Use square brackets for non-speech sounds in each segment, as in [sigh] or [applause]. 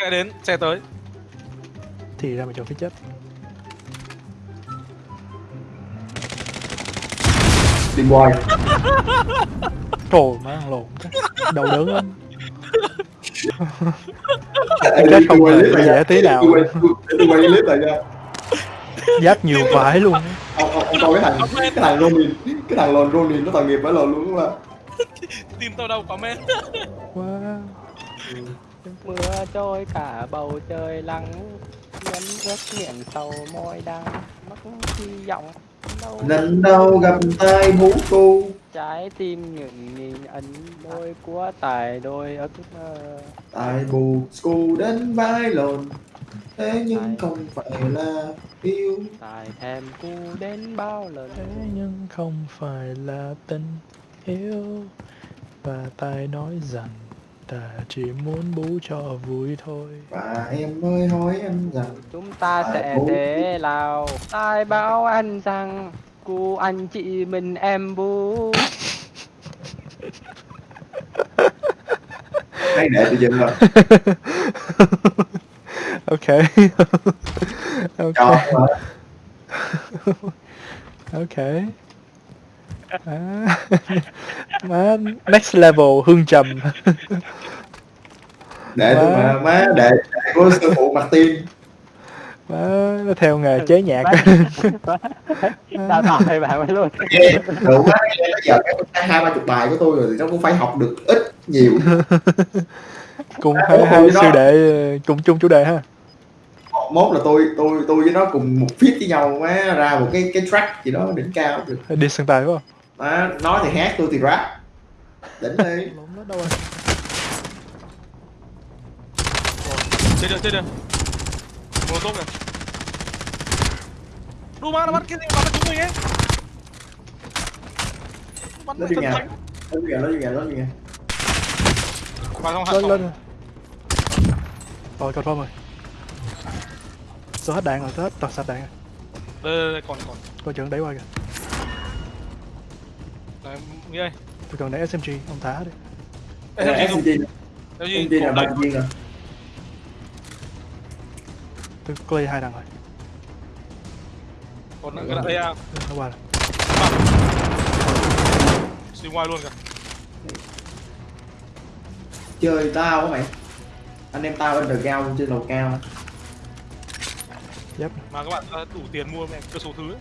Xe đến, xe tới. thì ra mà chọn phía chết. Team boy. Trời má ăn lộn đầu đớn lắm. Tôi không quay hề dễ tí nào. Tôi quay- clip lại nha. Giáp nhiều vải luôn ông ông, ông coi cái thằng cái thằng Ronin cái thằng lồn Ronin nó tội nghiệp phải lồn luôn mà Tìm tao đâu comment. wow mưa trôi cả bầu trời lắng nhấn ướt miệng sầu môi đắng mất hy vọng. Lần đầu gặp tai bú cô trái tim những nghìn ấn đôi của tài đôi ước mơ. Tai bù school đến vai lồn thế nhưng không phải là yêu. Tài thèm cu đến bao lần. Thế nhưng không phải là tình yêu. Và tài nói rằng ta chỉ muốn bú cho vui thôi. Và em ơi hỏi anh rằng chúng ta sẽ bú. thế nào? Ai bảo anh rằng cu anh chị mình em bu hay để tôi dừng rồi [laughs] ok. ok ok à, má next level hương trầm. Để tôi mà má để để của sư phụ Martin. Má nó theo nghề chế nhạc. Đào tạo hay bạn mới luôn. Đủ quá giờ cái hai ba chục bài của tôi rồi thì nó cũng phải học được ít nhiều. Cùng À, hai hai siêu đệ ờ, cùng chung chủ đề ha. Mốt là tôi tôi tôi với nó cùng một fit với nhau má ra một cái cái track gì đó đỉnh cao. Được đi sân tài phải không má nói thì hát tôi thì rap đỉnh đi [laughs] lộn nó đâu rồi Trên đường, trên đường. Một tốt kìa. Đu ma nó bắn cái gì mà bắn chúng mình ấy. Bắn Nó nhà. thánh. nó gì nó gì nó lên lên rồi thôi rồi tôi hết đạn rồi hết toàn sạch đạn rồi Đây, đây, đây, còn, còn. coi chừng đẩy qua kìa Đấy, đây. tôi cần đẩy SMG ông thả đi Ê? SMG? SMG là viên rồi tôi clear hai đằng rồi Còn cái đây à. nó qua rồi Xuyên ngoài luôn kìa. chơi tao á mày anh em tao underground trên lầu cao giáp Mà các bạn đã đủ tiền mua mẹ cơ số thứ ấy.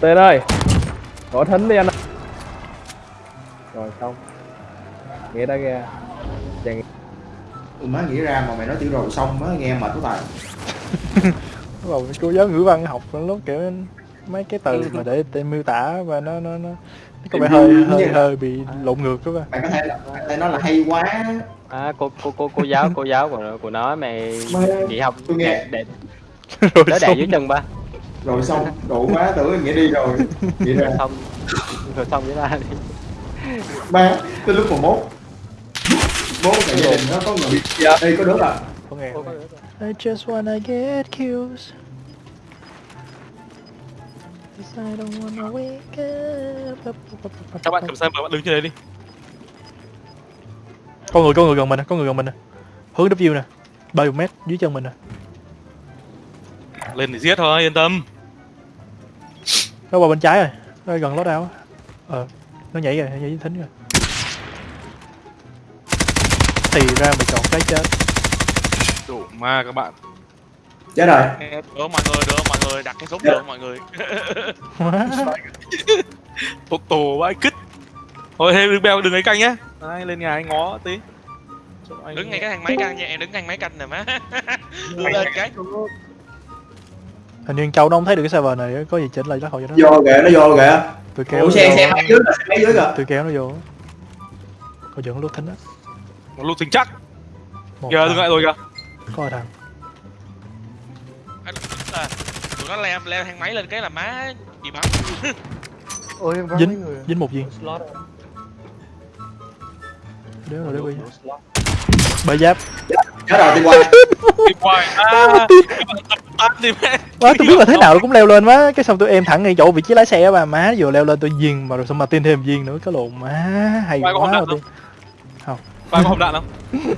Tên ơi có thính đi anh ạ. rồi xong. Nghĩa đã ra chàng ừ, má nghĩ ra mà mày nói chữ rồi xong á nghe mệt quá tài. Bắt đầu cô giáo ngữ văn học nó kiểu mấy cái từ mà để, để miêu tả và nó nó nó, nó có vẻ hơi hơi hơi bị lộn ngược các bạn mày có thể là thể nói là hay quá. À cô cô cô cô giáo cô giáo của của nó mày Mà nghỉ học tôi nghe- để, để [laughs] rồi đẻ xong dưới chân ba rồi xong độ quá tưởng nghĩa đi rồi. [laughs] Nghĩ ra xong. Rồi xong với ta đi ba tới lúc mà mốt. Mốt là gia đình nó có người. Bị đây có đứa à? Có nghe. I just wanna get kills Cause I don't wanna wake up. Các bạn cầm xem và bạn đứng trên đấy đi. Có người, có người gần mình nè, có người gần mình nè. Hướng view nè. 30 mét dưới chân mình nè Lên để giết thôi, yên tâm. Nó qua bên trái rồi Nó gần lót đao á Ờ Nó nhảy rồi, nhảy thính rồi Thì ra mày chọn cái chết Đủ ma các bạn. chết rồi Đỡ mọi người, đỡ mọi người, đặt cái súng đỡ mọi người. Tốt tổ vãi cứt. Thôi hey, đừng bèo đừng ấy canh nhá. Đấy, lên nhà anh ngó tí. Đứng ngay cái thang máy canh nha em đứng ngay máy canh nè má [laughs] đưa lên cái Hình như Châu nó không thấy được cái server này Có gì chỉnh lại lắc hồi cho nó vô kìa nó vô kìa. Tôi kéo ủa nó xe vô. xe máy dưới kìa xe máy dưới kìa. Tôi kéo nó vô. Coi chừng nó lúc thính á. Một lúc tính chắc. Một thằng. dừng lại rồi kìa. Có thằng. Anh là tụi nó leo leo thang máy lên cái là má bị bắn. [laughs] Ôi em Dính. mấy người Dính một viên. Slot Đéo rồi đéo bị Bởi giáp. Chết rồi đi qua. Đi hoài. [laughs] À, tắt đi mẹ. Má tôi biết là thế nào nó cũng leo lên má. Cái xong tôi em thẳng ngay chỗ vị trí lái xe bà Má vừa leo lên tôi viên mà rồi xong mà tin thêm viên nữa. Cái lộn má hay có quá mà tôi Không? Ba có hộp đạn không? [laughs]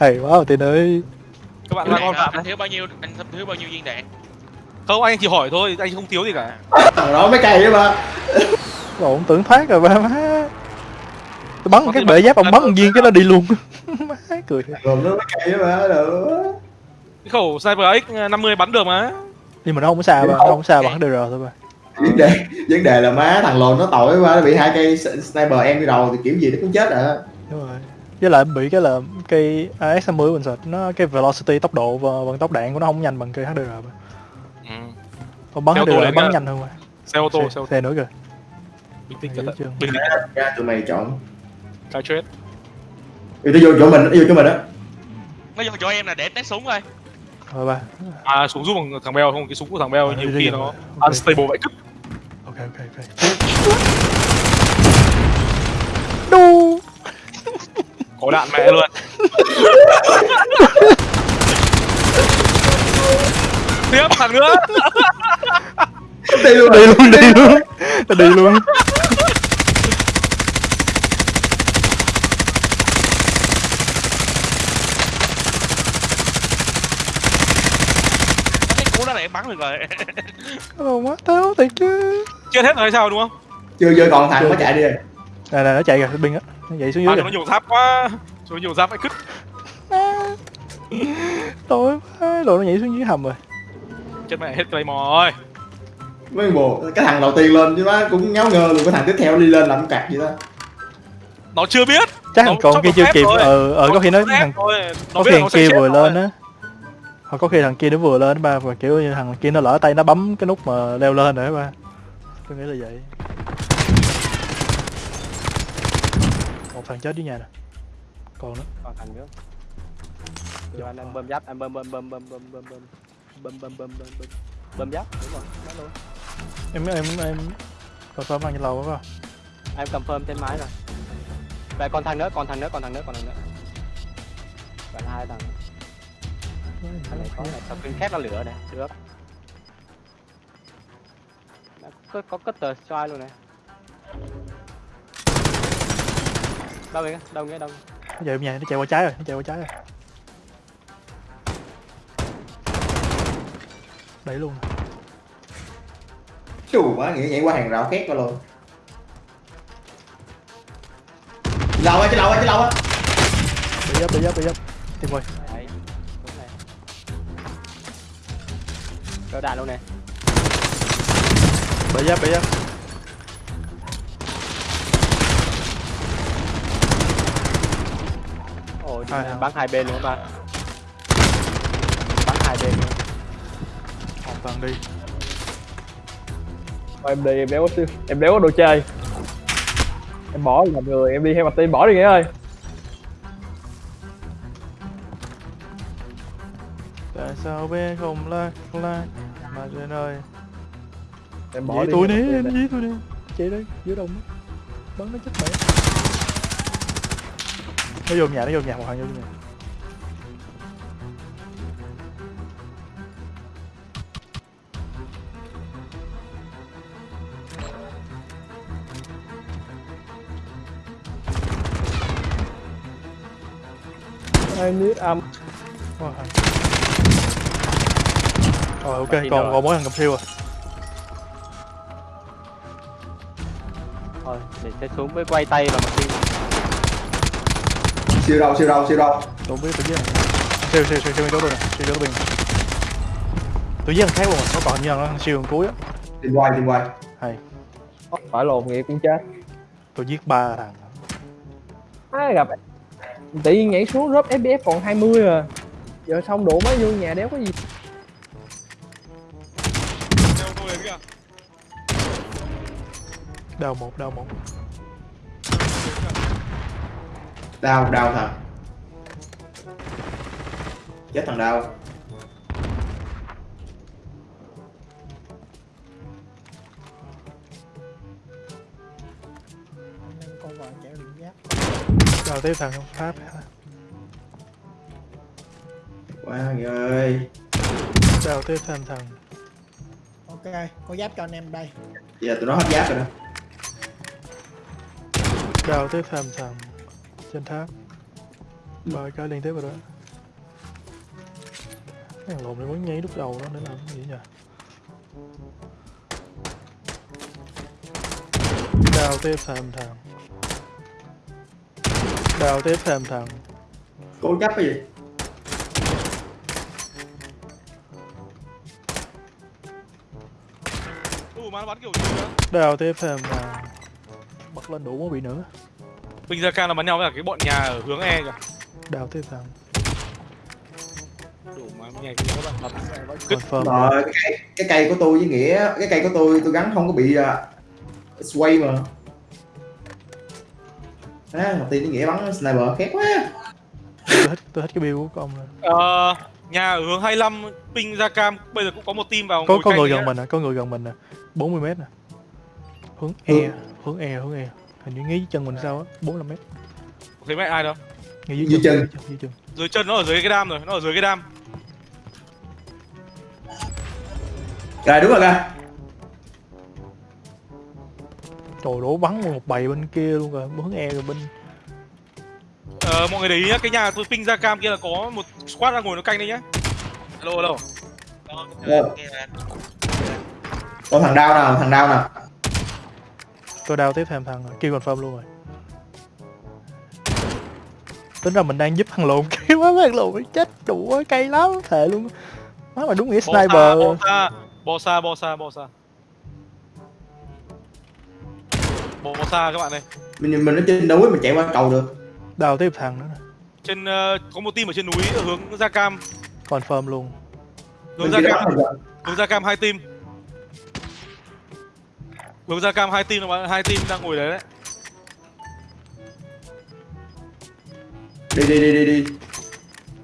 Hay quá mà tiền ơi. Các bạn hộp đạn anh không? thiếu bao nhiêu anh thiếu bao nhiêu viên đạn? Không anh chỉ hỏi thôi anh không thiếu gì cả. Thằng đó mới cay đấy mà Ủa, ông tưởng thoát rồi ba má. Tôi bắn một cái bệ giáp ông bắn một viên cái nó đi luôn. [laughs] Má cười. Gồm nó mới cay đấy mà được cái khẩu sniper x 50 bắn được mà. Nhưng mà nó không có xa ba nó không xa bắn được thôi ba vấn đề vấn đề là má thằng lồn nó tội quá nó bị hai cây sniper em đi đầu thì kiểu gì nó cũng chết à. Đúng rồi. Với lại bị cái là cây AS50 mình sợ nó cái velocity tốc độ và vận tốc đạn của nó không nhanh bằng cây HDR ba ừ. ông bắn HDR bắn nhanh hơn mà. Xe ô tô xe, xe ô tô. xe nữa kìa. Bình tĩnh cẩn thận. bình tĩnh ra tụi mày chọn cái chết. Nó vô chỗ mình nó vô chỗ mình á. Nó vô chỗ em là để test súng thôi rồi ba à súng giúp bằng thằng beo không cái súng của thằng beo Ờ, nhiều khi nó rồi. unstable vậy. Cứt ok ok ok. Đu. Có đạn mẹ luôn. Tiếp thằng nữa. Đi luôn đi luôn đi luôn. Đi luôn cái cú đó là em bắn được rồi Ồ, má thiệt chứ chết hết rồi hay sao đúng không? Chưa chưa còn thằng nó chạy đi rồi. Nè nè nó chạy kìa binh á. Nó chạy xuống à, dưới nó kìa. nhiều giáp quá. Nó nhiều giáp vậy cứt tối quá. Đồ nó nhảy xuống dưới hầm rồi. Chết mẹ hết claymore rồi. Mấy bộ cái thằng đầu tiên lên chứ nó cũng ngáo ngơ luôn cái thằng tiếp theo đi lên làm cạc gì đó. Nó chưa biết. Chắc Nó thằng còn kia chưa kịp. ờ ờ có khi nó Nó thằng thôi, nó có biết khi nó kia vừa lên á hoặc có khi thằng kia nó vừa lên ba và kiểu như thằng kia nó lỡ tay nó bấm cái nút mà leo lên rồi ba. Tôi nghĩ là vậy. Một thằng chết dưới nhà nè. Còn nữa. Còn thằng nữa. Giờ anh em bơm giáp anh bơm bơm bơm bơm bơm bơm bơm. Bơm bơm bơm bơm bơm. Bơm giáp đúng rồi nói luôn. Em em em còn tóm ăn trên lầu phải không em confirm trên máy rồi. Vậy còn thằng nữa còn thằng nữa còn thằng nữa còn thằng nữa. Là hai thằng. này có kinh khét nó lửa này được. Có có cất tờ strike luôn này. Đâu vậy? Đâu nghĩa đâu nó chạy bên nhà nó chạy qua trái rồi nó chạy qua trái rồi. Đẩy luôn. Rồi. Chù quá nghĩ nhảy qua hàng rào két qua luôn. Lầu á chứ lầu á chứ lầu á bị giáp bị giáp bị giáp tìm quay có đạn luôn này? Bị giáp bị giáp ôi thằng. bắn hai bên luôn ba bắn hai bên luôn. Một thằng đi. Thôi em đi em đéo có em đéo có đồ chơi. Em bỏ làm người. Em đi theo mặt tin bỏ đi nghĩa ơi. Tại sao bé không lạc lạc mà trên ơi. Em bỏ dí đi tôi theo đi em dí tôi đi chạy đây dưới đông á. bắn nó chết mẹ. Nó vô nhà nó vô nhà một thằng vô nhà. I need am Wow. Rồi ok, còn rồi. còn mỗi thằng cầm siêu à. thôi để xe xuống với quay tay và mặt đi siêu đâu siêu đâu siêu đâu Tôi biết tôi giết thằng- siêu siêu siêu siêu chỗ tôi nè, siêu chỗ tôi bình. Tôi giết thằng khác luôn nó như là thằng siêu thằng cuối á. tìm quay tìm quay Hay, phải lồn nghĩa cũng chết tôi giết ba thằng. ai gặp tự nhiên nhảy xuống drop fps còn 20 à giờ xong đổ máy vô nhà đéo có gì Đào một, đào một. đau đau thằng chết thằng đau. Đào tiếp thằng Pháp. quá người ơi. Đào tiếp thêm thằng. Ok có giáp cho anh em đây. Giờ tụi nó hết giáp rồi đó đào tiếp thêm thằng trên tháp. ba cái liên tiếp rồi đó. Cái thằng lộn này vẫn nhảy lúc đầu đó để làm cái gì nhỉ. Đào tiếp thêm thằng đào tiếp thêm thằng cố chấp cái gì? Ủa mà nó bắn kiểu gì nữa đào tiếp thêm thằng lên đủ mới bị nữa Binh ra cam là bắn nhau với cả cái bọn nhà ở hướng E kìa. Đào tiếp thằng Đủ mà nhà kia các bạn bắn confirm rồi cái cây, cái cây của tôi với nghĩa cái cây của tôi tôi gắn không có bị uh, sway mà. À, một tiên với nghĩa bắn sniper khét quá. Tôi thích tôi thích cái build của con này Ờ, nhà ở hướng 25 ping ra cam bây giờ cũng có một team vào có có người gần mình nè có người gần mình nè. 40 mét nè. Hướng e hướng e hướng e hình như ngay dưới chân mình sao á 45 mét. Thấy mẹ ai đâu? Ngay dưới, Dưới chân, chân. dưới chân. Dưới chân nó ở dưới cái đam rồi nó ở dưới cái đam. Rồi đúng rồi kìa trời đổ bắn một bầy bên kia luôn rồi hướng e rồi bên ờ, mọi người để ý nhá cái nhà tôi ping ra cam kia là có một squad đang ngồi nó canh đấy nhá. Hello hello Rồi. có thằng đau nào thằng đau nào tôi đào tiếp thêm thằng rồi kêu confirm luôn rồi. Tính ra mình đang giúp thằng lộn cái má thằng lộn nó chết đủ á, cay lắm thề luôn. Má mà đúng nghĩa sniper. bò xa. Bò xa bò xa bò xa. Bò xa các bạn này mình mình ở trên núi mình chạy qua cầu được. Đào tiếp thằng nữa trên ờ, có một team ở trên núi ở hướng ra cam. Confirm luôn. Hướng ra kia cam. hướng ra cam hai team hướng ra cam hai team là hai team đang ngồi đấy đấy. Đi đi đi đi đi.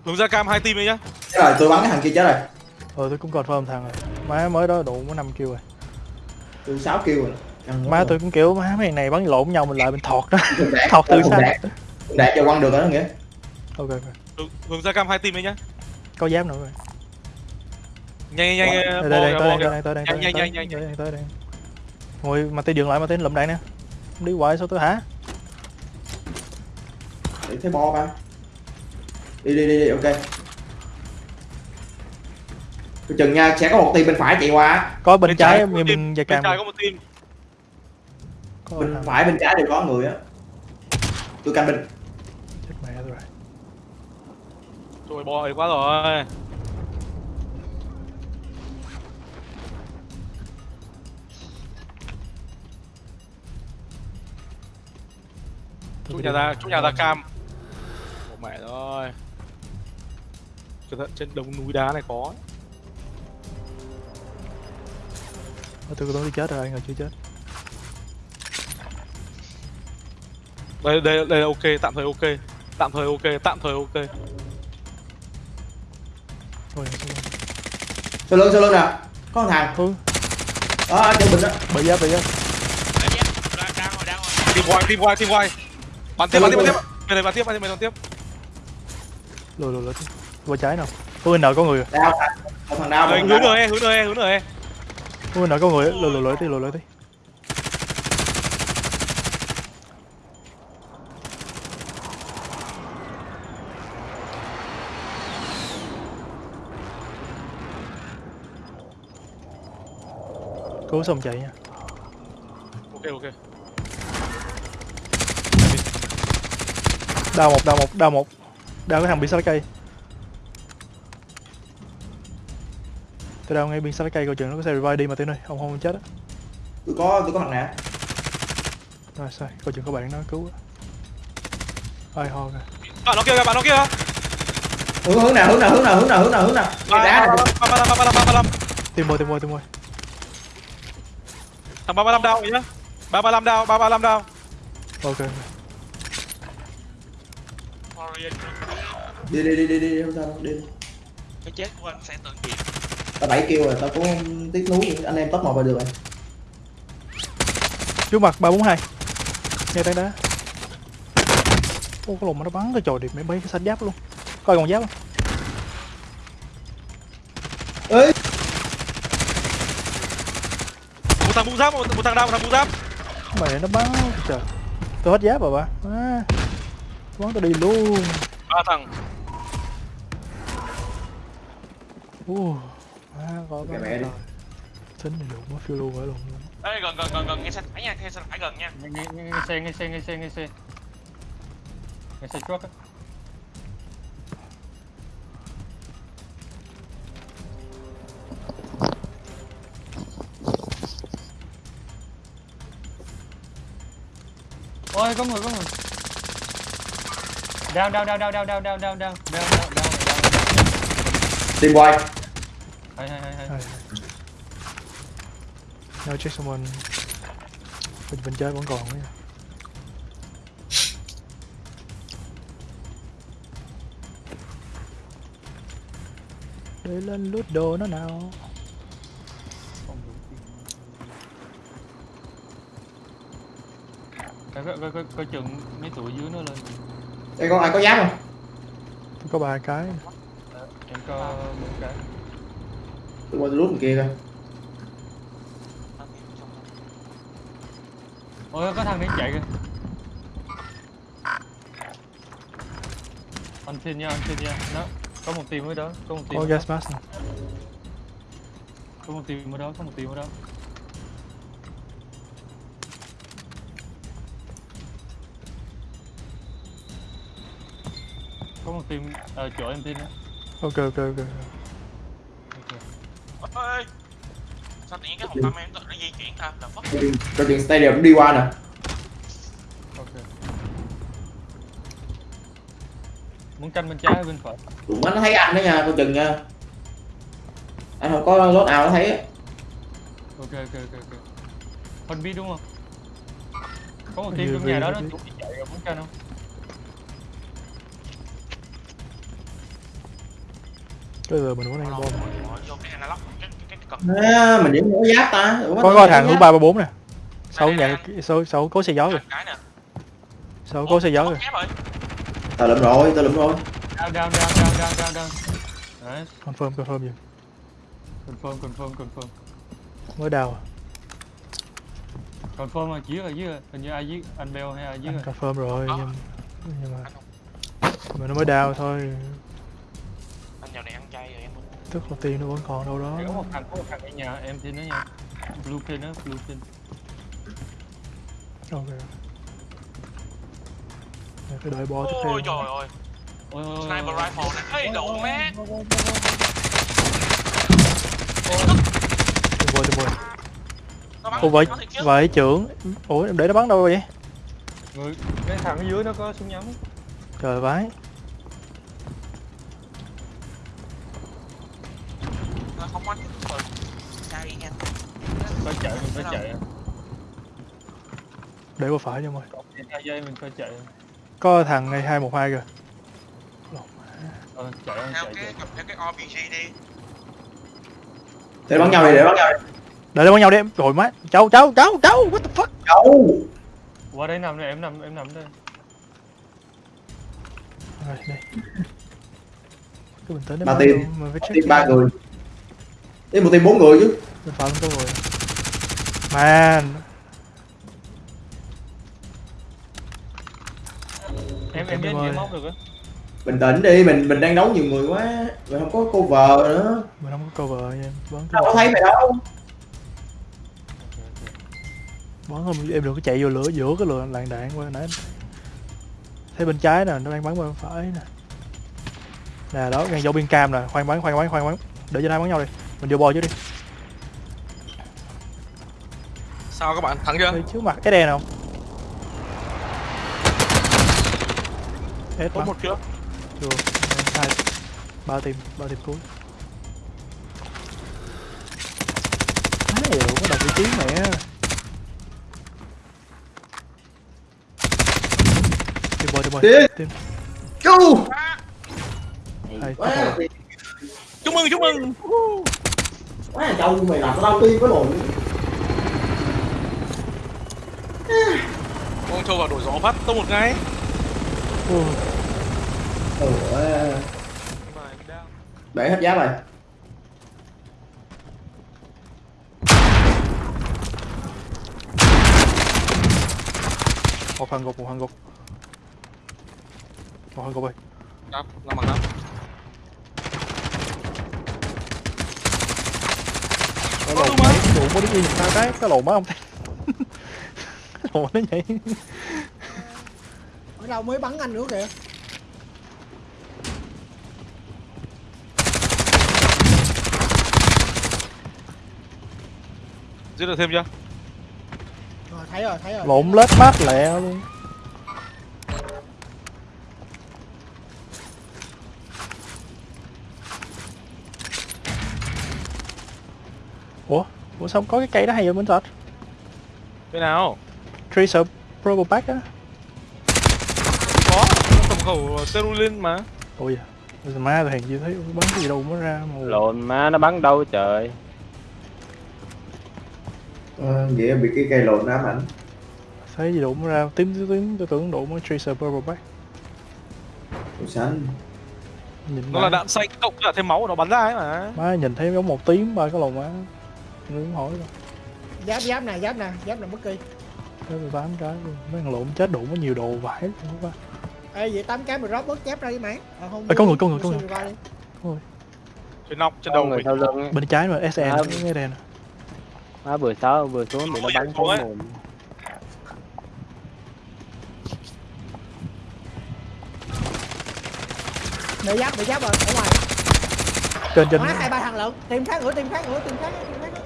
Hướng ra cam hai team đấy nhá. Chết rồi tôi bắn cái thằng kia chết rồi. Ờ tôi cũng confirm thằng rồi. Má mới đó đủ có năm kêu rồi. Tôi sáu kêu rồi. Má tôi cũng kiểu má mấy này bắn lộn nhau mình lại mình thọt đó. [laughs] Thọt từ xa. đạt cho quăng được rồi đó nghĩa ok ok. Hướng, ra cam hai team đấy nhá. Có giáp nữa rồi. Nhanh nhanh nhanh đây đây đây kìa. đây tới đây Nhanh, nhanh, tới nhanh, đây tới đây ngồi mà tay dừng lại mà tay lụm đạn nè. Đi hoài sao tôi hả? Để thấy bo ba. Đi đi đi đi ok. Tôi chừng nha sẽ có một team bên phải chạy qua. Có bên, Bên trái trái có bên một bên trái có một team. Có bên phải bên trái đều có người á. Tôi canh bên. Chết mẹ tôi rồi rồi bò quá rồi Bị nhà đi. ra chút nhà ra cam. Ồ mẹ rồi cẩn thận trên đống núi đá này có Ờ, tôi tôi đi chết rồi anh rồi chưa chết. Đây đây đây là ok tạm thời ok. Tạm thời ok tạm thời ok. Thôi sau lưng sau lưng nè. Có một thằng. Ừ. Đó chỗ bình đó. Bị giáp bị giáp đang đang rồi đang rồi team bắn tiếp bắn tiếp bắn tiếp. Bên này bắn tiếp bắn tiếp bên bắn tiếp. Lùi lùi lùi. Qua trái nào. Ui nợ có người? Đau thằng một thằng đau Rồi, hướng đau nữa hướng nữa hướng nữa ui nợ có người? Lùi lùi lùi tí lùi lùi tí cứu xong chạy nha. Ok ok đào một đào một đào một. Đào cái thằng bị sát cây. Tôi đào ngay bên sát cây coi chừng nó có xe revive đi mà tên ơi ông không chết á. Tôi có tôi có mặt nạ rồi sai coi chừng có bạn nó cứu ai ho kìa. Bạn nó kia kìa bạn nó kia. Kìa. hướng hướng nào hướng nào hướng nào hướng nào hướng nào hướng nào. Ba đá ba này. Ba ba ba ba ba tìm môi tìm môi tìm môi thằng ba ba năm đao nhá ba ba năm đao ba ba năm đao ok đi đi đi đi đi không sao đâu, đi. Cái chết của anh sẽ tận diệt tao bảy kêu rồi tao cũng tiếc nuối. Anh em top một là được rồi. Trước mặt ba bốn hai. Nghe tay đá. Ô cái lùm mà nó bắn cái trò điệp mấy mấy cái xanh giáp luôn. Coi còn giáp không? Ơi một thằng bung giáp một, một thằng đao một thằng bung giáp. Mày nó bắn trời. Tôi hết giáp rồi ba à, bắn tôi đi luôn. Ba thằng. Uh, à, có có mẹ đi. tính này đủ mất phiêu lưu phải luôn. Ê, gần gần gần gần nghe xe tải nha nghe xe tải gần nha. Nghe nghe nghe xe nghe xe nghe xe nghe xe. Nghe xe á. Ôi có người có người down down down down down down down down down down down down down Team hay hay hay hay Hay. No check someone bên bên trái vẫn còn ấy. để lên lút đồ nó nào coi coi coi coi coi chừng mấy tụi dưới nó lên Đây con ai có giáp không? có ba cái em có một cái Tôi qua tôi rút bên kia coi. ôi có thằng đấy chạy kìa anh xin nha anh xin nha nó có một team ở đó có một team có đó gas mask này. có một team ở đó có một team ở đó một team ở chỗ em tin đó ok ok ok. Ê sao tự nhiên cái hộp tâm em tự nó di chuyển ta? Là phất stadium cũng đi qua nè. ok. Muốn canh bên trái hay bên phải? Tụi nó thấy anh đó nha, coi chừng nha. Anh không có lốt nào nó thấy á. ok ok ok ok. Phân bi đúng không? Có một team trong nhà đó nó bị chạy rồi muốn canh không bây giờ mình vẫn đang bom. Bỏ vô cái analog cái cái cái cần À, mình điểm có giáp ta. Ủa, có có có thằng hướng ba ba bốn nè. Sau Đây, đây, nhà sau sau cố xe gió rồi sau cố xe gió rồi Tao lụm rồi, tao lụm rồi. down down down down down down down. Đấy. Confirm confirm gì? Confirm confirm confirm. Mới đào à? confirm là giết rồi giết rồi hình như ai giết anh bell hay ai giết anh rồi. confirm rồi Có. nhưng nhưng mà mà nó mới đào thôi dạo này ăn chay rồi em tức là tiền nó vẫn còn đâu đó. Có một thằng có một thằng ở nhà em tin đó nha. Blue pin đó blue pin. Ok. Để phải đợi bo tiếp theo. Ôi trời ơi. Ôi ôi, ôi, sniper rifle nè ê độ má tìm bo tìm nó bắn ủa vậy nó vậy trưởng. Ủa em để nó bắn đâu vậy? Người cái thằng ở dưới nó có súng nhắm. Trời vãi Không bắn rồi chay nha. Phải chạy mình phải chạy để qua phải cho mày. Còn hai giây mình phải chạy có thằng này hai một hai kìa. Ờ, chạy theo chạy cái chạy cầm theo cái RPG đi. Để bắn nhau đi, để bắn nhau đi. để bắn nhau đi em. Rồi má. Cháu cháu cháu cháu. What the fuck? Đâu? qua đây nằm đây em nằm em nằm đây. Rồi đây. Cứ bình tĩnh Ba team. ba người. Đi một team bốn người chứ. không có người man em em ơi. gì móc được á Bình tĩnh đi, mình mình đang đấu nhiều người quá. Mình không có cover nữa. mình không có cover nha em bắn Tao có thấy mày đâu. bắn không em đừng có chạy vô lửa giữa cái lửa làn đạn qua nãy em thấy bên trái nè nó đang bắn bên phải nè nè đó ngay dấu biên cam nè khoan bắn khoan bắn khoan bắn để cho hai bắn nhau đi mình vô bò trước đi. Sao các bạn thắng chưa? Đây, trước mặt cái đèn không? Hết có một chưa chưa hai ba tim ba tim cuối. Má đủ có đọc vị trí mẹ. Tim bò tim bò tim Chú. chúc mừng chúc mừng Quá là trâu mày làm tao tim cái lộn Con trâu vào đổi gió phát tông một ngay. Ừ. Ủa Để hết giáp rồi. Một hàng gục một hàng gục. Một hàng gục ơi. Đáp làm bằng đáp mới đi nhìn sao cái cái lồn má không? Thấy cái lồn nó nhảy ở đâu mới bắn anh nữa kìa? Giết được thêm chưa? Rồi thấy rồi thấy rồi. Lộn lết mát lẹ luôn ủa sao có cái cây đó hay vậy bên sạch cái nào? Tracer probo pack á. Có nó cầm khẩu terulin mà. Ôi giời má tôi hèn gì thấy bắn cái gì đâu mới ra mà. Lộn má nó bắn đâu trời. Ờ, vậy bị cái cây lộn ám ảnh. Thấy gì đụng ra tím tím tím tôi tưởng đụng mới tracer purple pack. Màu xanh nhìn nó má, là đạn xanh cộng cả thêm máu nó bắn ra ấy mà. Má nhìn thấy giống một tím ba cái lồng má cũng hỏi rồi giáp giáp nè giáp nè giáp nè bất kỳ. Cái tôi tám cái luôn. Mấy thằng lộn chết đụng có nhiều đồ vải luôn quá ê vậy tám cái mà drop bớt giáp ra đi mày. À, không Ê, có người, có người, có người. Đi. trên nóc trên đầu sau lưng bên trái mà SN À. cái đèn. má vừa sáu vừa xuống bị nó bắn Ôi, thấy mồm bị giáp bị giáp rồi ở ngoài. Trên trên. Má hai ba thằng lận. Tìm khác nữa tìm khác nữa tìm khác nữa tìm khác nữa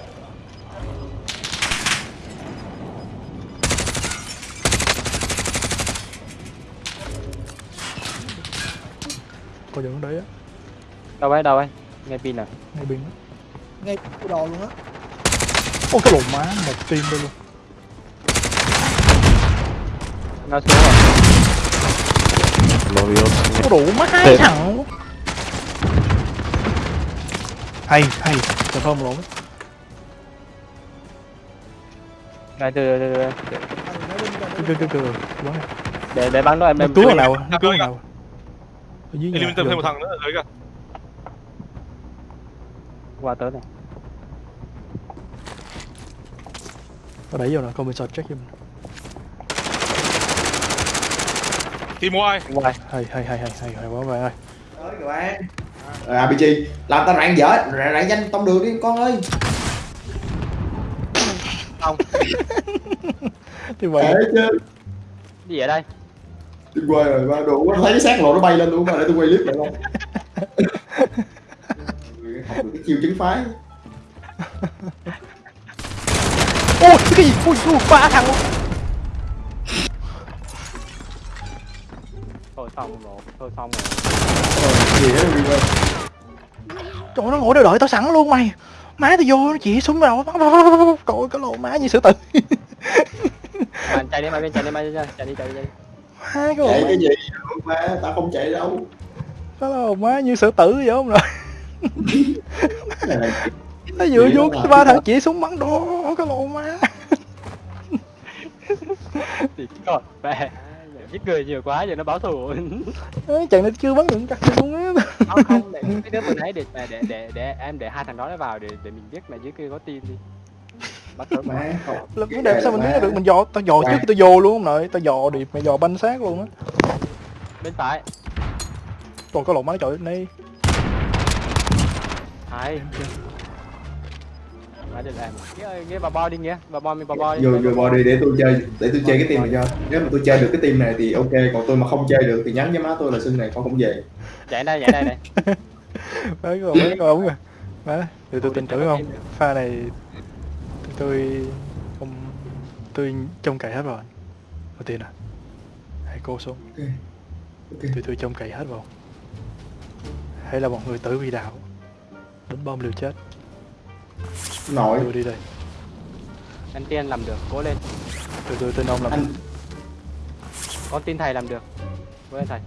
coi dựng đấy á. Đâu ấy đâu ấy? Nghe pin à? Ngay bên đó ngay cái đồ luôn á. Ô cái lồn má một tim đây luôn. Nó xuống rồi. Có đủ má hai thằng luôn. hay hay. Chờ không lộn đây từ từ từ Ừ, nó cứ cứ cứ cứ để để bắn nó em em cứu thằng nào nó cứu thằng nào ở dưới nhà eliminator thêm một thằng nữa ở dưới kìa qua tới này. Nó đẩy vô nè comment check cho mình tìm mua ai? Ngoài hay hay hay hay hay hay quá bạn ơi. Tới các bạn. Rồi RPG làm tao rạng dở. Rạng, rạng danh tông đường đi con ơi. [laughs] Thì vậy chứ gì ở đây đi qua rồi ba đủ quá thấy cái xác lộ nó bay lên luôn mà để tôi quay clip lại không học được cái chiêu chứng phái ôi cái gì ui ui ba thằng luôn thôi xong rồi thôi xong rồi Ờ, gì hết đi qua trời ơi, nó ngồi đó đợi tao sẵn luôn mày má tao vô nó chỉ súng vào cội cái lỗ má như sử tử mà chạy đi mà bên chạy đi mà chạy đi chạy đi chạy đi má cái chạy má cái gì? Mà tao không chạy đâu. Cái lỗ má như sử tử vậy không rồi là [laughs] nó vừa đó là- ba thằng chỉ súng bắn đó cái lỗ má. Thì còn mẹ giết người nhiều quá giờ nó báo thù. Ấy, chẳng nó chưa bắn được cắt luôn á. Không không để cái đứa vừa nãy để để để để em để hai thằng đó nó vào để để mình biết là dưới kia có tin đi là vấn đề sao mình biết được? Mình dò tao dò trước khi tao vô luôn không nội. Tao dò điệp mày dò banh xác luôn á. Bên phải. Còn cái lỗ má trời này hai mà để làm. Nghĩa vào bo đi nghĩa vào bo mình vào bo đi. Vô vô body để tôi chơi để tôi chơi cái team này cho. Nếu mà tôi chơi được cái team này thì ok còn tôi mà không chơi được thì nhắn với má tôi là xưng này con không về chạy đây chạy đây này cái lỗ má coi ống rồi má thì tôi tin tưởng không? pha này tôi không tôi trông cậy hết rồi đầu tiên à. Hãy cô xuống. Ok. Tôi tôi trông cậy hết vào. Hay là một người tử vì đạo. Đánh bom liều chết. Nội tôi đi đây. Anh tiên làm được. Cố lên. Tôi tôi tin ông làm anh con tin thầy làm được. Với thầy.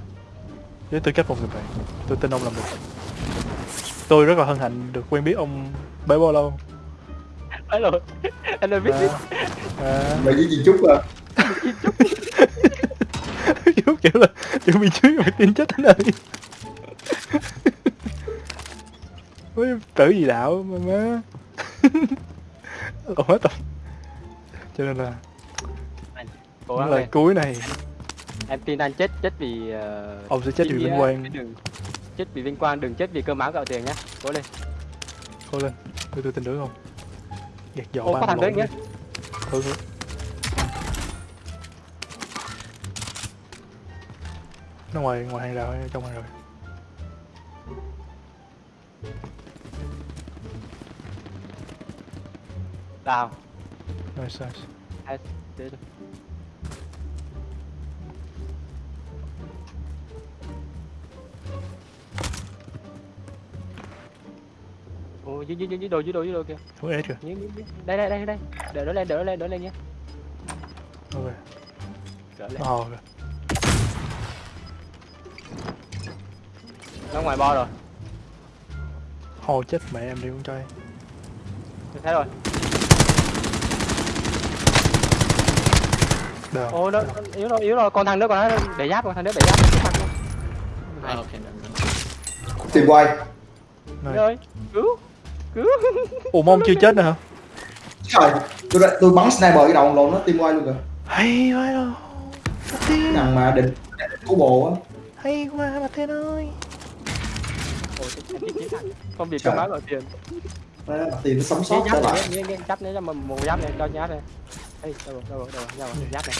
Với tư cách một người bạn tôi tin ông làm được. Tôi rất là hân hạnh được quen biết ông bấy bao lâu ấy rồi anh ơi biết à, [laughs] à, mày với gì chúc à? Kiểu kiểu là chuẩn bị trước mày tin chết thế này với tử gì đạo mà má. [laughs] Còn hết tập cho nên là cố gắng cuối này. Em tin anh chết chết vì uh, ông sẽ chết vì vinh quang. đừng chết vì vinh quang đừng chết vì cơm áo gạo tiền nhé cố lên. Cố lên. Tôi tôi tin tưởng không gạt dọ Ô, có thằng đi. ừ, ừ. nó ngoài ngoài hàng rào hay trong hàng rào. Đào. Nice nice. Để Ồ, dưới dưới dưới dưới đồ dưới đồ dưới đồ kìa. không ế kìa Dưới, dưới. Đây đây đây đây. Đỡ nó lên, đỡ nó lên, đỡ nó lên nhé. ok Đỡ lên. nó hò kìa Nó ngoài bo rồi. hò chết mẹ em đi con trai Tôi thấy rồi. đào Ồ, nó nó yếu rồi, yếu rồi. Còn thằng nữa còn nó để giáp, còn thằng nữa để giáp. Mặt luôn. tìm quay Này. Rồi. Cứu. Ủa mong chưa chết nữa hả? Trời tôi đã- tôi bắn sniper cái đầu lộn nó tim quay luôn kìa. Hay quá rồi cái Martin. Thằng mà định của bộ á. Hay quá ơi. Chết, chết, chết. Không bị cơm áo gạo tiền. Tiền nó sống sót trở giáp lại nghe giáp này cho mà một giáp này cho nháp này. Ê, đâu rồi, đâu rồi, đâu rồi, đâu rồi, giáp này.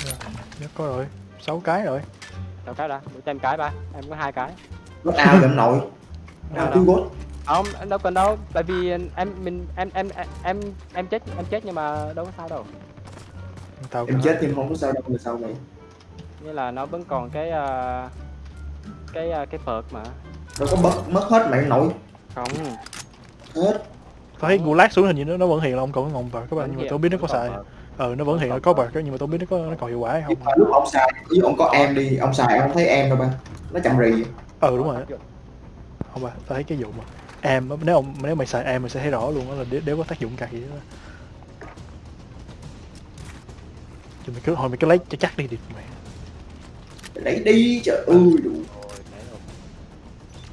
Nhớ có rồi. Sáu cái rồi. Đâu cái đã, cho em cái ba, em có hai cái. nó ao ông nội. Ao cứu gốt Không, em đâu cần đâu, tại vì em mình em em em em em chết em chết nhưng mà đâu có sao đâu. tao em chết nhưng không có sao đâu là sao vậy Như là nó vẫn còn cái ờ, cái ờ, cái perk mà. nó có mất mất hết mạng nội. Không, hết. Có thấy gulag xuống hình như nó, nó vẫn hiện là ông còn có ngọn bạc các bạn nhưng mà tôi biết nó có xài ờ nó vẫn hiện là có bạc nhưng mà tôi biết nó có nó còn hiệu quả hay không. lúc ông xài ví dụ ông có em đi ông xài ông không thấy em đâu ba. Nó chậm rì. Ờ đúng rồi không ba tao thấy cái vụ mà em nếu ông nếu mày xài em mày sẽ thấy rõ luôn đó là đế có tác dụng cày đó. Chứ mày cứ hồi mày cứ lấy cho chắc đi đi mày. Lấy đi trời ơi đủ.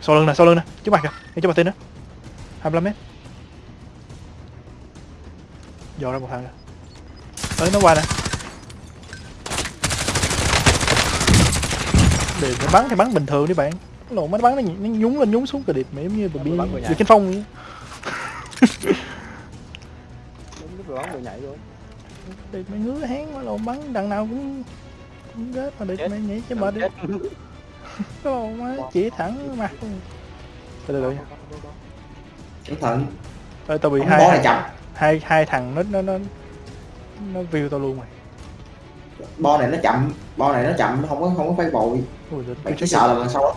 Sau lưng nè sau lưng nè trước mặt kìa ngay trước mặt tên đó 25 mét. Dò ra một thằng nè. Tới nó qua nè. Để nó bắn thì bắn bình thường đi bạn lộn nó bắn nó, nó nhúng lên nhúng xuống cờ điệp mẹ giống như bị bị, bắn vừa bị nhảy. kinh phong vậy. Đúng lúc bắn vừa nhảy luôn. điệp mày ngứa hán mà lộn bắn đằng nào cũng cũng rớt mà điệp Chết. mày nhảy cho mệt đi Chết. [laughs] lộn má chỉ thẳng mặt. Luôn từ từ. Nha cẩn thận Ê, tao bị ông hai bó này chậm. hai hai thằng nó nó nó nó view tao luôn mày bo này nó chậm bo này nó chậm không có không có phải vội mày chỉ sợ là lần sau đó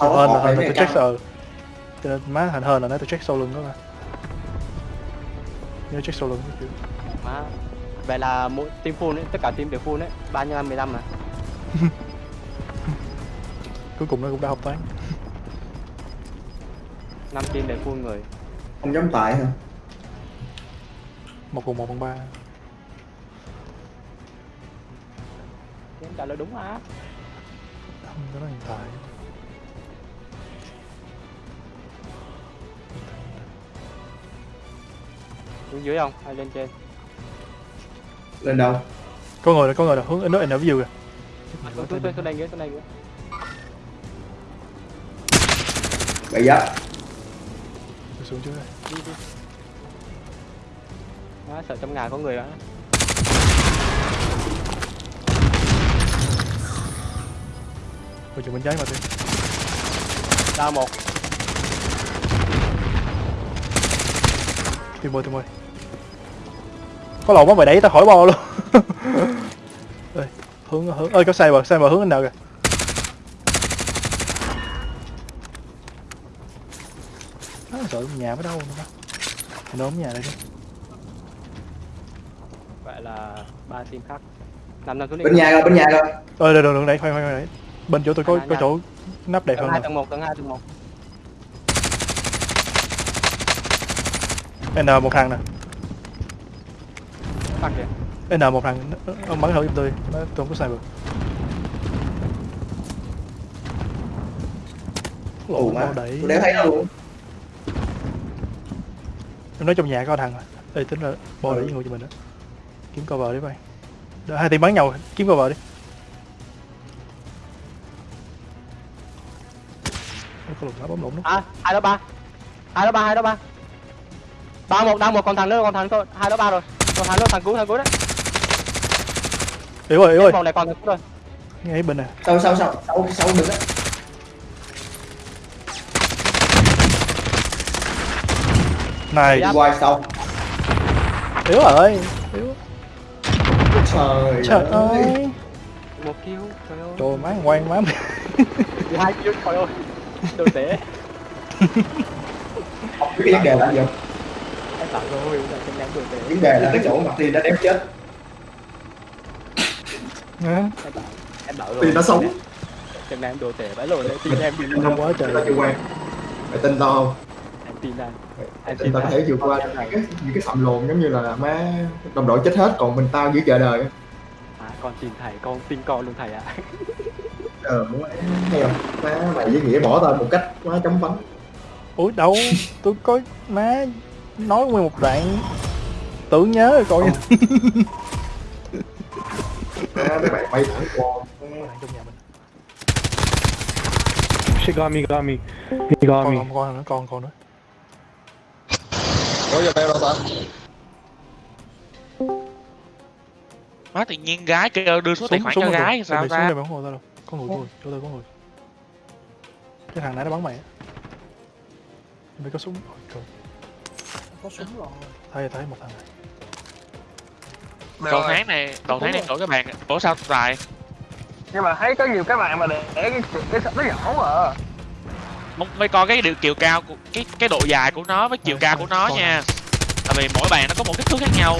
đó hên là mấy tôi check sợ cho nên má hên hên là nó tôi check sau lưng đó mà nhớ check sau lưng cái kiểu Má. Vậy là mỗi team full ấy, tất cả team đều full đấy. 3 nhân 15 mà. [laughs] cuối cùng nó cũng đã học toán [laughs] 5 team đều full người. không dám tại hả một cùng một bằng ba Em trả lời đúng mà. không có nói hiện tại Xuống dưới không? Hay lên trên? lên đâu có người rồi có người rồi hướng nó nó ví dụ kìa tôi tôi tôi đây ghế, tôi đây Tôi xuống trước đây Đi đi. Má, sợ trong nhà có người á. rồi chụp bên trái mà đi Đao một. tìm ơi tìm ơi có lộn quá mày đẩy tao khỏi bo luôn. [laughs] Ơi hướng hướng. Ơi có sai bờ sai bờ hướng anh nào kìa. Nó sợ nhà ở đâu nữa. Thì nó nhà đây đi. Vậy là ba team khác. Nằm nằm xuống đi. bên nhà rồi bên nhà rồi. Ơi đừng đừng đừng đẩy khoan khoan đẩy bên chỗ tôi có có chỗ nắp đẹp hơn tầng một tầng hai tầng một. N một thằng nè thằng kìa. N một thằng. Ông bắn thử giúp tôi. Tôi không có sniper Lộn mà đấy Tôi đéo thấy đâu luôn. Em nói trong nhà có thằng à tính là bò đẩy ngồi cho mình đó Kiếm cover đi mày. Đó, hai team bắn nhau. Kiếm cover đi. Có lùng bấm lùng đó. à hai đó ba. Hai đó ba hai đó ba. Ba một đang một còn thằng nữa còn thằng thôi hai đó ba rồi còn thằng nữa thằng cuối thằng cuối đấy. Yếu rồi yếu rồi vòng này còn thằng cuối rồi ngay bên này. Sau sau sau sau sau đừng á? Này. Đi qua sau yếu rồi. Yếu. Trời, trời ơi. ơi. Một kill trời ơi. Trời má ngoan má hai kill trời ơi. Đồ tệ. Không biết cái vấn đề là gì không rồi là đồ tệ vấn đề là cái chỗ mặt tiên đã đếm chết. Em bảo rồi. tiên nó sống trên đánh đồ tệ vãi lộn đấy tin em bị Không quá trời. ta chưa quen. Mày tin tao không? Em tin anh. Em tin tao có tao. thể vượt qua. Những cái những cái sầm lồn giống như là má đồng đội chết hết còn mình tao giữ chờ đời à con tin thầy con tin con luôn thầy ạ. Ờ muốn nghe không má mày với nghĩa bỏ tao một cách quá chấm phấn ủa đâu? Tôi có má nói nguyên một đoạn tưởng nhớ rồi coi. Má [laughs] mấy bạn bay thẳng qua. Trong nhà mình She got me, got me. He got con me. không con nữa con con nữa má tự nhiên gái kêu đưa số tài khoản cho rồi, gái rồi. sao Mày xuống ta đây mày không ngồi tao đâu. Có người người chỗ tôi có người. Cái thằng nãy nó bắn mày á. Mày có súng? Ôi, trời có súng rồi thấy thấy một thằng này đầu tháng này đầu tháng này đổi cái bàn ủa sao tài Nhưng mà thấy có nhiều các bạn mà để cái cái nó nhỏ à. Mong- mới coi cái điều chiều cao của cái cái độ dài của nó với chiều Ờ, cao của nó nha. Tại vì mỗi bàn nó có một kích thước khác nhau.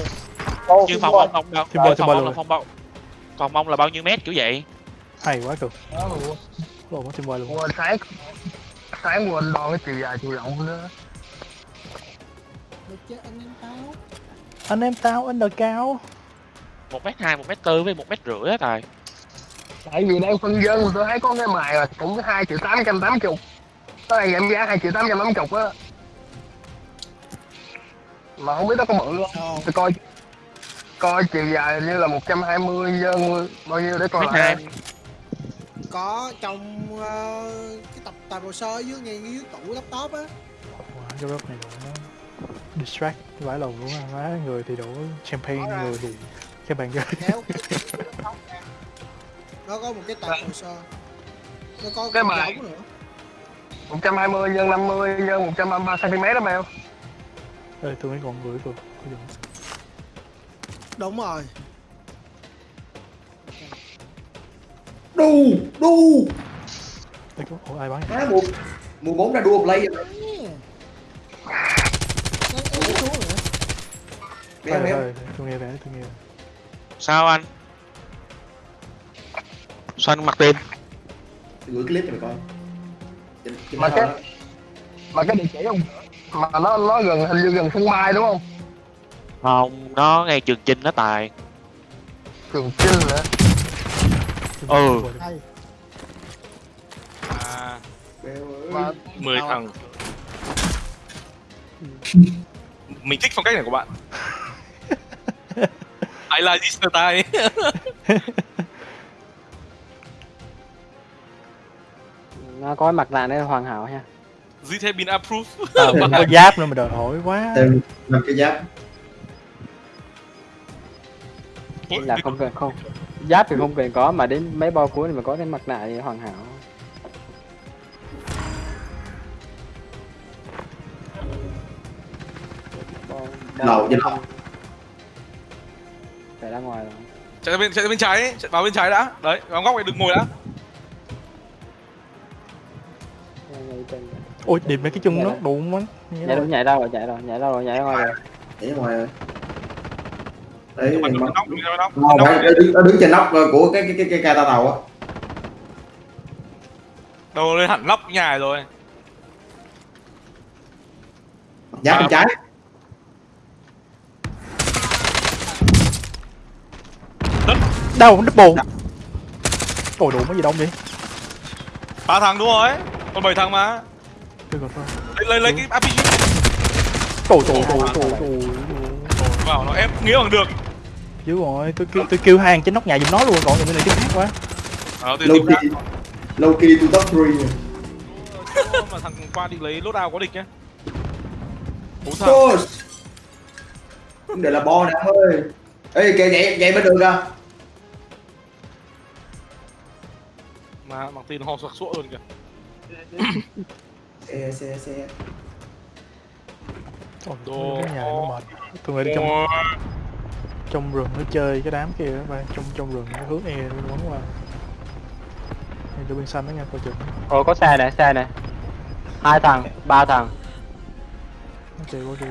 Như phòng ông không đâu? Thêm bôi, thêm phòng bôi ông luôn. là phòng bao còn mong là bao nhiêu mét kiểu vậy? Hay quá cực lộn nó thêm voi luôn. Quên sáng sáng quên đo cái chiều dài chiều rộng nữa. Được chứ anh em tao anh em tao anh đời cao một mét hai một mét tư với một mét rưỡi á tài Tại vì đang phân dân tôi thấy có cái mài là cũng hai triệu tám trăm tám chục. Nó đang giảm giá hai triệu tám trăm tám chục á. Mà không biết nó có bự không? Tôi coi coi chiều dài như là 120 nhân bao nhiêu để coi lại. có trong ờ, cái tập tập hồ sơ dưới ngay dưới tủ laptop á Wow, cái này distract vãi lầu luôn á má người thì đổ champagne người thì cái bàn ghế. Kéo. [laughs] Nó có một cái tập hồ sơ nó có Cái bài- nữa. 120 nhân 50 nhân 133 cm đó mèo. ê tôi mấy còn gửi vừa đúng rồi. Đu đu. Ủa ai bắn má mùa mùa bốn ra đua play rồi Đeo. thôi tôi nghe vẻ tôi nghe sao anh? Sao anh mặc tiền gửi clip cho mày coi. Mà cái-. Mà cái địa chỉ không? Mà nó nó gần hình như gần sân bay đúng không? không nó ngay trường chinh đó tài. Trường Chinh nữa. Ừ. à 10 thằng. Mình thích phong cách này của bạn I like this style nó có cái mặt nạ này là hoàn hảo nha. This has been approved ờ mà có [laughs] giáp nữa mà đòi hỏi quá. Thêm năm cái giáp. Ủa, là không cần không. [laughs] Giáp thì không cần có mà đến mấy bao cuối thì mà có cái mặt nạ thì hoàn hảo. Lầu trên lầu phải ra ngoài rồi. Chạy ra bên chạy ra bên trái ấy, chạy vào bên trái đã. Đấy vào góc này đừng ngồi đã. Ôi điểm mấy cái chân nó đụng quá. Nhảy đâu? nhảy đâu rồi nhảy đâu nhảy đâu rồi nhảy ra ngoài rồi. Để ngoài rồi. Đấy Mà mà đừng nóc. Đừng nóc. không phải nó đứng, nó đứng trên nóc ờ, của cái cái cái cái ca ta tàu á. Đầu lên hẳn nóc nhà rồi. Giáp bên trái đâu double. Ôi đủ mấy gì đông vậy? Ba thằng đúng rồi. Còn bảy thằng mà. Tôi lấy lấy lấy cái RPG. Trời trời trời trời trời vào nó ép nghĩa bằng được. Dữ rồi tôi kêu tôi kêu hàng trên nóc nhà giùm nó luôn còn những cái này tiếng khác quá. À, low key low key to top 3 Ô, mà thằng qua định lấy lốt ao có địch nhá. Bốn thằng để là bo nè ơi. Ê kìa vậy vậy bên đường kìa mà bằng tin ho sặc sụa luôn kìa. Xe xe xe. Ôi, Đồ. cái nhà nó mệt. Tôi nghĩ đi trong trong rừng nó chơi cái đám kia các bạn trong trong rừng nó hướng e nó quấn qua. Nhìn cho bên xanh đó nha coi chừng. Ồ có xe này, xe này. Hai thằng, ba thằng. nó chơi qua kia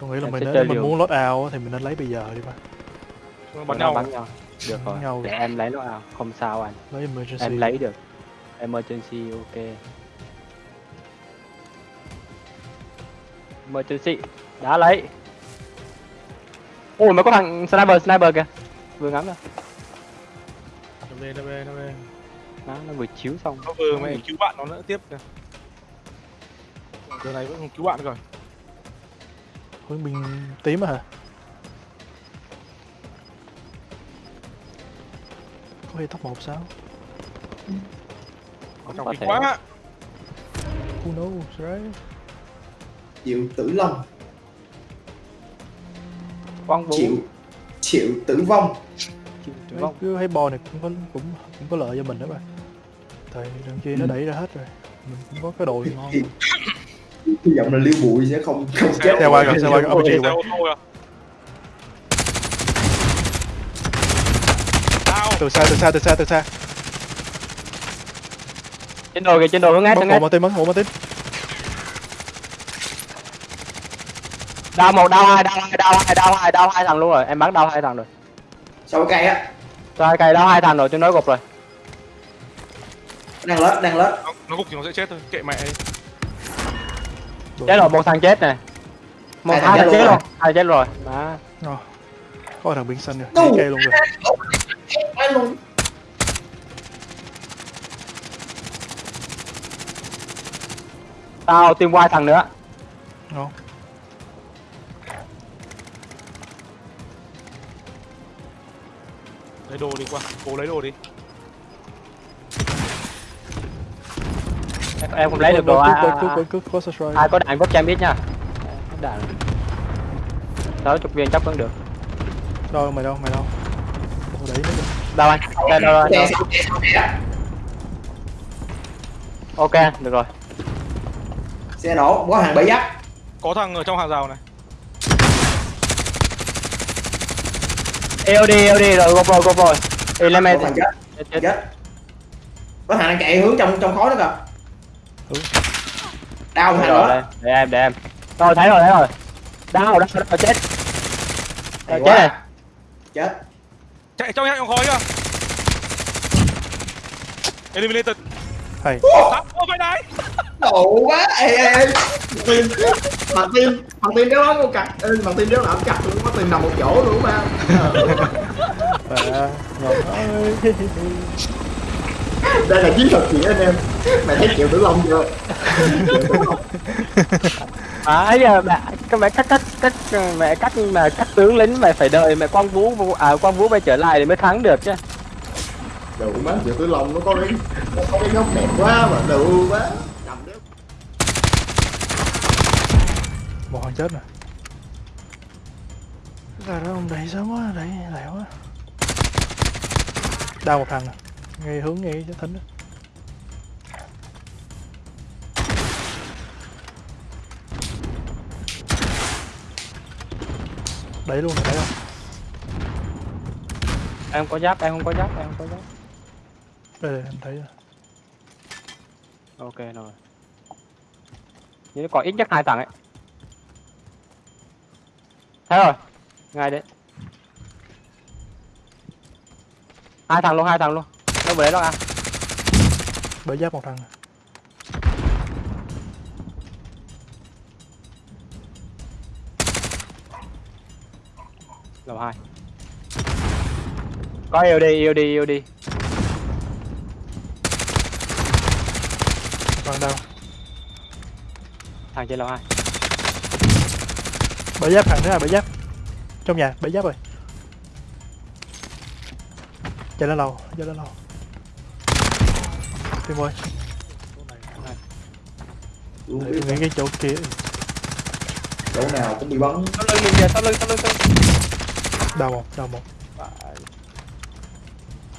tôi nghĩ là mình nếu mình muốn lót out á thì mình nên lấy bây giờ đi ba. Bắn nhau. bắn nhau. Được rồi. nhau. Để em lấy nó à. Không sao anh. lấy emergency Em lấy được. Emergency ok. Emergency. Đã lấy. Ôi mới có thằng sniper sniper kìa. Vừa ngắm rồi. nó về nó về nó về Nó nó vừa chiếu xong. nó vừa mẹ cứu bạn nó nữa tiếp kìa giờ này vẫn còn cứu bạn rồi hướng bên tím á hả có khi top một sao ở trong quá who knows right? Triệu tử long. Quang vũ. Triệu Triệu tử vong. Chịu tử vong. cứ thấy bo này cũng có cũng cũng có lợi cho mình đó bạn tại đằng kia nó đẩy ra hết rồi. Mình cũng có cái đồ ngon. [laughs] Hy vọng là liêu bụi sẽ không không chết. Xe qua kìa, xe qua RPG xe qua. ô tô à tao từ xa từ xa từ xa từ xa Trên đồ kìa, trên đồ hướng bắn hướng bộ ép. mà tim bắn bộ mà tim Đau một, đau hai, đau hai, đau hai, đau hai, đau hai thằng luôn rồi. Em bắn đau hai thằng rồi. cái cây á hai cây đau hai thằng rồi, tôi nói gục rồi. đang lết đang lết nó, nó gục thì nó sẽ chết thôi kệ mẹ ấy. Chết rồi, một thằng chết này. Một Hai thằng chết rồi, hai chết rồi. Đó. Có thằng biển xanh rồi cây luôn rồi Ai luôn Tao team white thằng nữa. ngon lấy đồ đi qua cố lấy đồ đi Em, em không lấy được đồ ai, ai, có đạn có chém biết nha. Có đạn. Sáu chục viên chắc vẫn được. đâu mày đâu mày đâu Đẩy nó kìa. Đâu anh? Đây, đâu, á. Ok, được rồi. xe nổ có hàng bẫy giáp có thằng ở trong hàng rào này EOD, EOD rồi, gục rồi, gục rồi. có Element. thằng chết Chết, có thằng đang chạy hướng trong trong khói đó kìa đau thằng rồi, nữa đây, để em, để em. Rồi, thấy rồi, thấy rồi. Đau, đau, đau, chết. Rồi, chết chết chạy trong trong khói kìa eliminated. Hay. Ô cái đấy độ quá ê ê ê. Tim mặt tim mặt tim đéo lắm con cặt ê mặt tim đéo làm cặt luôn có tim nằm một chỗ luôn mà. À, ngon ơi đây là chiến thuật gì anh em? Mày thấy triệu tử long chưa [laughs] À, giờ mẹ, cái mẹ cắt cắt cắt mẹ cắt mà cắt tướng lính mày phải đợi mẹ quang vũ à quang vũ mày trở lại thì mới thắng được chứ. đủ má triệu tử long nó có cái nó có cái góc đẹp quá mà đủ quá. Nằm đéo. Một thằng chết nè là đó ông đẩy sớm quá đẩy lẹ quá. Đau một thằng nè ngay hướng ngay cái thính đó đẩy luôn đẩy không Em có giáp, em không có giáp, em không có giáp. đây đây em thấy rồi Ok rồi. Nhưng còn ít nhất hai thằng ấy. Thấy rồi. Ngay đấy. Hai thằng luôn, hai thằng luôn. Đâu vừa đấy đâu à? bể giáp một thằng Lầu hai. Có yêu đi, yêu đi, yêu đi. thằng đâu? Thằng trên lầu hai. bể giáp thằng nữa là bể giáp. Trong nhà bể giáp rồi. Chạy lên lầu chạy lên lầu. Tìm ơi nghĩ cái chỗ kia. Chỗ nào cũng bị bắn. Sau lưng mình kìa sau lưng sau lưng sau lưng đau một đau một.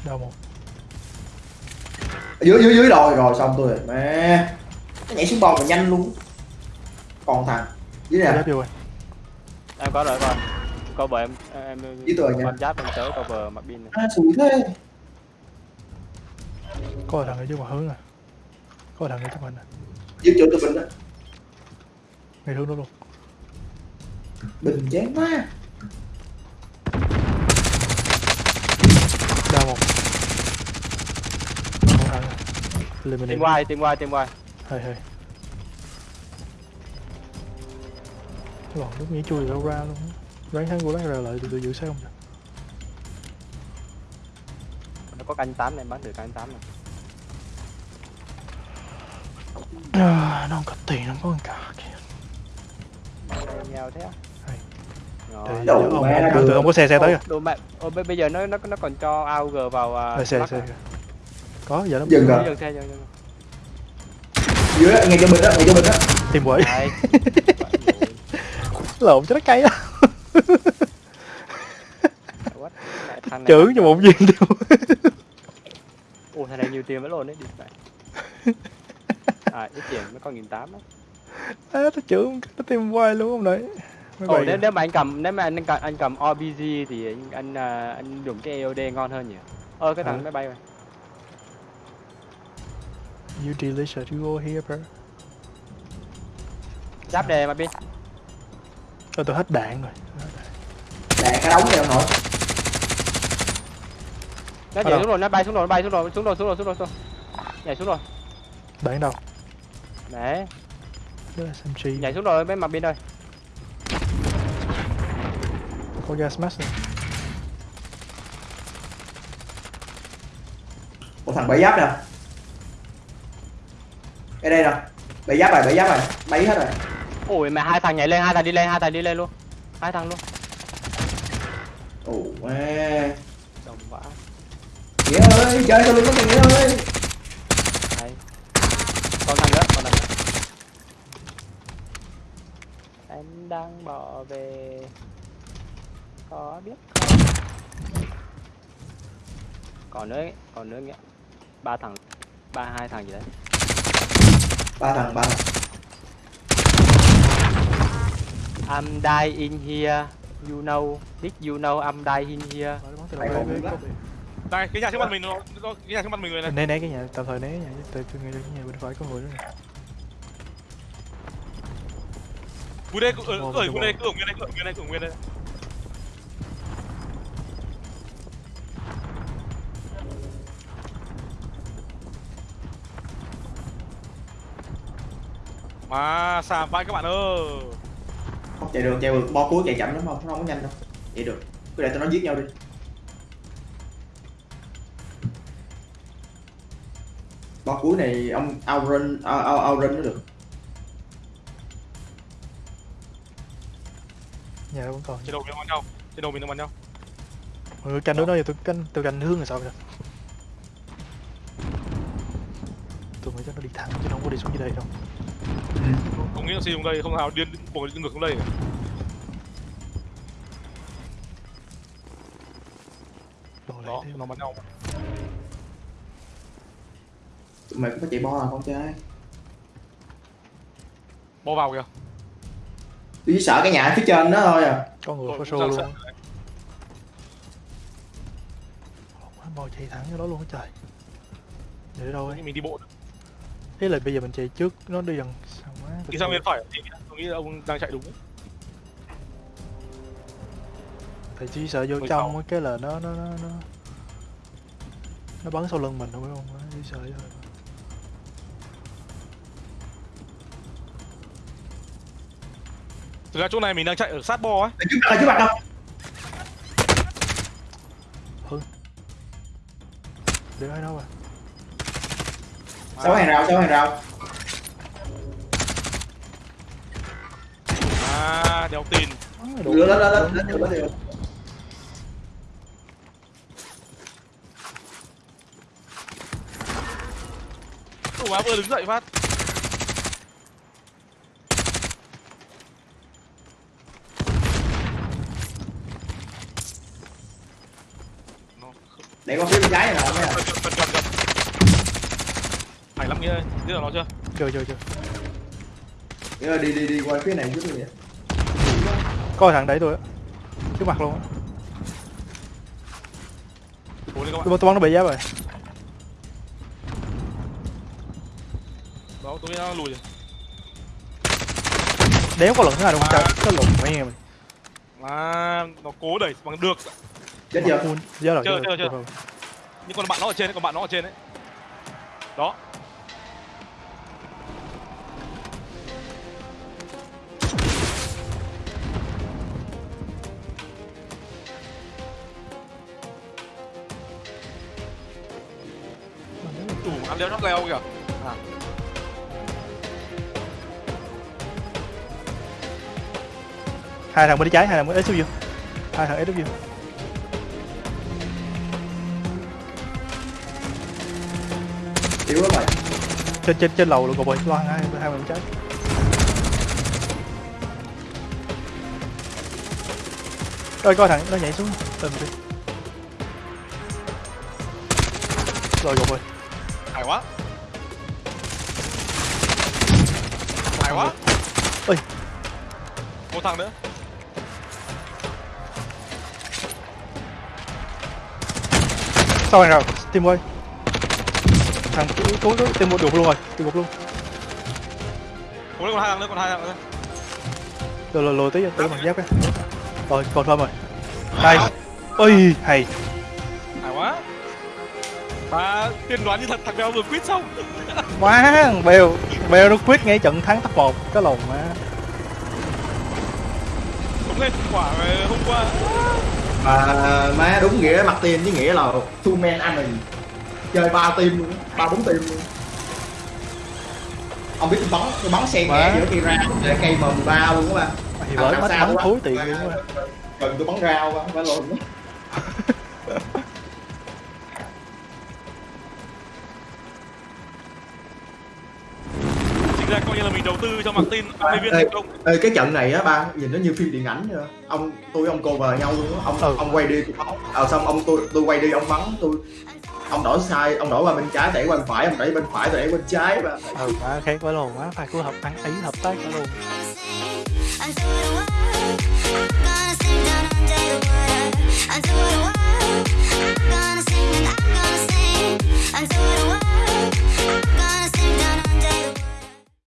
Đau một. Dưới dưới dưới rồi rồi xong tôi rồi. Mẹ. Nó nhảy xuống bom mà nhanh luôn. Còn thằng. Dưới nè rồi. Em có rồi coi cover em em Với tôi nha. con giáp em tới cover mặt pin này. À, xui thế. Có thằng ở trước mặt hướng à? Có thằng ở trước mặt nè. Dưới chỗ tôi bình đó ngay hướng đó luôn. Bình chán quá một mình tìm quay tìm quay tìm quay hơi hơi. Lòn lúc nghĩ chui đâu ra luôn. Đoán thắng của đoán ra lại tụi tôi giữ sao không nó có canh tám này em bắn được canh tám này. À, nó không có tiền nó không có con cà kìa. Nghèo thế á Rồi. Để- Đâu, ông, mẹ ông, nó ông, được. ông có xe xe tới Ô, kìa. đồ mẹ ô, bây giờ nó nó nó còn cho AUG vào à, Ờ, xe xe à? có giờ nó dừng rồi. dừng xe dừng dưới đó, ngay chỗ bình đó ngay chỗ bình đó tìm quỷ. [laughs] Lộn cho nó cay đó chưởng cho cho- một viên tiêu Ủa thằng này nhiều tiền vẫn luôn đấy đi mẹ. À ít tiền mới có nghìn tám á. À, nó chưởng nó tìm hoài luôn ông nội Ồ nếu, nếu mà anh cầm nếu mà anh cầm anh cầm OBG thì anh anh, à, anh dùng cái EOD ngon hơn nhỉ? Ơ cái thằng Ừ. máy bay này you delicious you go here bro. Giáp đề mà pin. Ờ, tôi hết đạn rồi. Đạn cả đống ông nội Nó nhảy xuống rồi, nó bay xuống rồi, nó bay xuống rồi, xuống rồi, xuống rồi, xuống rồi, xuống. Rồi. Nhảy xuống rồi. đạn đâu? Đấy, Đó là SMG nhảy xuống rồi bên mặt pin ơi. Có gas mask này một thằng bảy giáp nè ở đây nè bảy giáp rồi bảy giáp rồi bay hết rồi Ôi mẹ hai thằng nhảy lên, hai thằng đi lên, hai thằng đi lên luôn. Hai thằng luôn. ồ mẹ Đồng vãi. nghĩa ơi chơi sao luôn có thằng nghĩa ơi Đấy. Còn thằng nữa, còn thằng nữa. Em đang bỏ về có biết không? Còn nữa, còn nữa nghĩa. Ba thằng, ba hai thằng gì đấy. ba thằng ba thằng I'm in here. You know, did you know I'm in here? Đây cái nhà trước mặt mình nó nó- cái nhà trước mặt mình người này né né cái nhà tạm thời né cái nhà tôi nghĩ là cái nhà bên phải có người nữa nè cú đây ở Vô, ở vô, nguyên vô. đây cứ ở nguyên đây cứ ở nguyên đây cứ ở nguyên đây mà xàm vai các bạn ơi. Không chạy được chạy được bo cuối chạy chậm lắm không? Nó không có nhanh đâu. Chạy được. Cứ để tụi nó giết nhau đi. Bo cuối này ông outrun out, out, outrun nó được. Nhà vẫn còn trên đầu mình nó bắn nhau. Trên đầu mình nó bắn nhau. Mọi người canh nữa đó. giờ tôi canh tôi canh hướng là sao vậy tôi nghĩ chắc nó đi thẳng chứ nó không có đi xuống dưới đây đâu không nghĩ là xây xuống đây không nào điên buộc đi ngược xuống đây lại đó nó bắn nhau. Tụi mày cũng phải chạy bo à con trai bo vào kìa. Tôi chỉ sợ cái nhà phía trên đó thôi à. Có người có sẵn luôn. bò chạy thẳng cho đó luôn á trời. Để đâu ấy? Mình đi bộ ý là bây giờ mình chạy trước nó đi gần sao quá. Đi sang bên phải thì tôi nghĩ là ông đang chạy đúng. Thì chỉ sợ vô trong cái là nó nó nó nó nó bắn sau lưng mình đúng không? Chỉ sợ thôi. Thực ra chỗ này mình đang chạy ở sát bo ấy mặt ở trước mặt đâu? Để ai đâu à sáu hàng rào sáu hàng rào. À đeo tin. Lên lên lên lên lên lên Ủa má vừa đứng dậy phát. Để con phía bên trái này nè ơi biết là nó chưa? Chưa chưa chưa. Là đi đi đi qua phía này đi vậy coi thằng đẩy tôi á. Trước mặt luôn á. Tôi, tôi bắn nó bị giáp rồi. Đó tôi nó lùi rồi. Đéo có lần thứ hai đâu không? Trời nó lùn mẹ mày à nó cố đẩy bằng được. Chết chưa? Full. Giờ rồi, Chưa, giờ chưa, chưa. nhưng còn bạn nó ở trên đấy còn bạn nó ở trên đấy đó đủ ăn leo nó leo kìa. Hai thằng bên đi trái hai thằng bên SW hai thằng SW yếu lắm rồi trên trên trên lầu luôn cậu bơi lo hai hai bên trái. Rồi coi thằng nó nhảy xuống. Lên đi. Rồi cậu bơi quá. Hay quá. Ôi. một thằng nữa. Sau này rồi team ơi thằng cố cố cố team một được luôn rồi team một luôn. Lên còn hai thằng nữa còn hai thằng nữa. Rồi rồi rồi tí tí bằng giáp cái. Rồi còn thôi rồi. Hay ôi hay à tiên đoán như thật thằng béo vừa quýt xong? [laughs] Quá bèo bèo nó quyết ngay trận thắng top một cái lồn má. Cũng lên quả hôm qua. Mà má đúng nghĩa mặt tiền với nghĩa là two man army chơi ba team luôn á, ba bốn team luôn. Ông biết tôi bắn tôi bắn xe nhẹ giữa cây ra để cây m 13 luôn các bạn thì bởi mắt bắn thúi tiền luôn á. Gần tôi bắn rau quá phải lộn [laughs] cho mặt tin mấy viên công ê, cái trận này á ba nhìn nó như phim điện ảnh vậy ông tôi ông cô vào nhau luôn á. Ông Ừ. ông quay đi tôi bắn ờ xong ông tôi tôi quay đi ông bắn tôi ông đổi sai ông đổi qua bên trái đẩy qua bên phải ông đẩy bên phải tôi đẩy bên trái ba ừ má khác với lồn quá phải cứ hợp ăn ý hợp tác với luôn. Until the world, I'm gonna